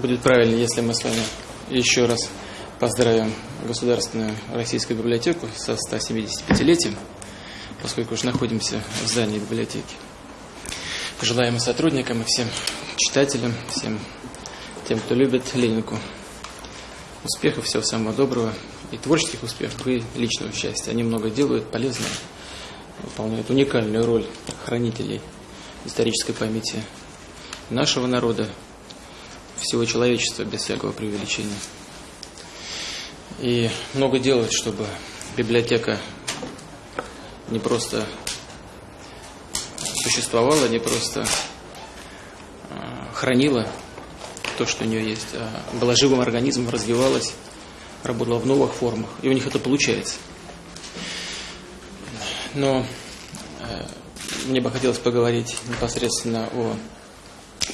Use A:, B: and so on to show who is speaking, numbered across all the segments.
A: будет правильно, если мы с вами еще раз поздравим Государственную Российскую библиотеку со 175-летием, поскольку уже находимся в здании библиотеки. Пожелаем и сотрудникам, и всем читателям, всем тем, кто любит Ленинку, успехов, всего самого доброго, и творческих успехов, и личного счастья. Они много делают, полезно, выполняют уникальную роль хранителей исторической памяти нашего народа, всего человечества без всякого преувеличения. И много делают, чтобы библиотека не просто существовала, не просто а, хранила то, что у нее есть, а была живым организмом, развивалась, работала в новых формах. И у них это получается. Но э, мне бы хотелось поговорить непосредственно о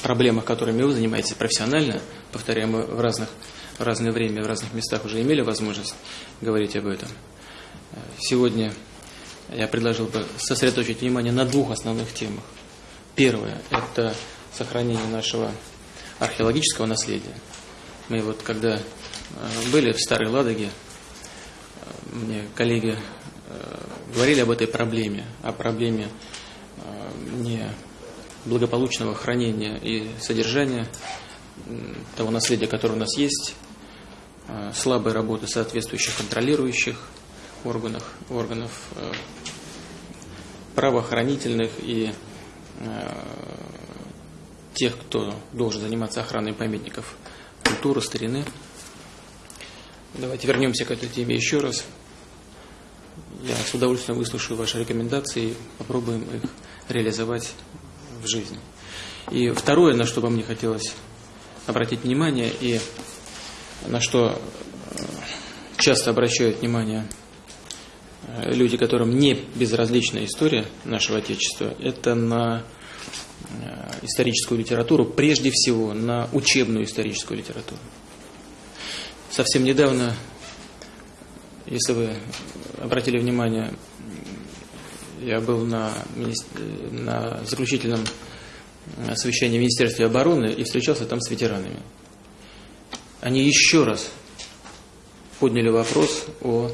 A: проблемах, которыми вы занимаетесь профессионально, повторяю, мы в, разных, в разное время, в разных местах уже имели возможность говорить об этом. Сегодня я предложил бы сосредоточить внимание на двух основных темах. Первое – это сохранение нашего археологического наследия. Мы вот когда э, были в Старой Ладоге, э, мне коллеги э, говорили об этой проблеме, о проблеме не благополучного хранения и содержания того наследия, которое у нас есть, а, слабой работы соответствующих контролирующих органов, органов э, правоохранительных и э, тех, кто должен заниматься охраной памятников культуры, старины. Давайте вернемся к этой теме еще раз. Я с удовольствием выслушаю ваши рекомендации и попробуем их реализовать жизни. И второе, на что бы мне хотелось обратить внимание, и на что э, часто обращают внимание э, люди, которым не безразлична история нашего Отечества, это на э, историческую литературу, прежде всего на учебную историческую литературу. Совсем недавно, если вы обратили внимание, я был на, на заключительном совещании в Министерстве обороны и встречался там с ветеранами. Они еще раз подняли вопрос о э,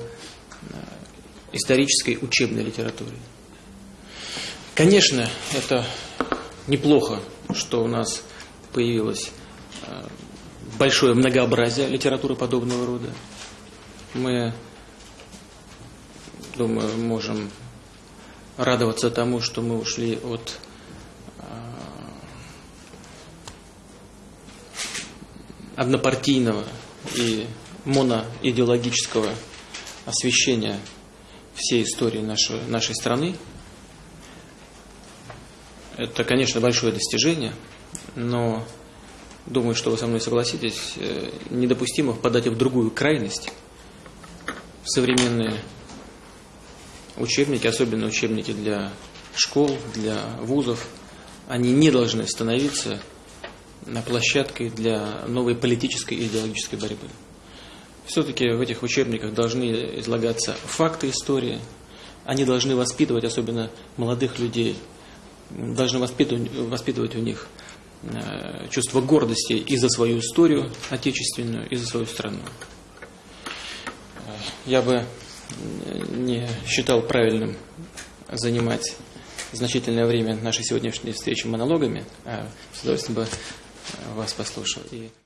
A: исторической учебной литературе. Конечно, это неплохо, что у нас появилось э, большое многообразие литературы подобного рода. Мы, думаю, можем радоваться тому, что мы ушли от а, однопартийного и моноидеологического освещения всей истории нашей, нашей страны. Это, конечно, большое достижение, но думаю, что вы со мной согласитесь, э, недопустимо впадать в другую крайность. Современные учебники, особенно учебники для школ, для вузов, они не должны становиться на площадкой для новой политической и идеологической борьбы. Все-таки в этих учебниках должны излагаться факты истории, они должны воспитывать, особенно молодых людей, должны воспитывать, воспитывать у них э, чувство гордости и за свою историю отечественную, и за свою страну. Я бы не считал правильным занимать значительное время нашей сегодняшней встречи монологами, а с удовольствием бы вас послушал. И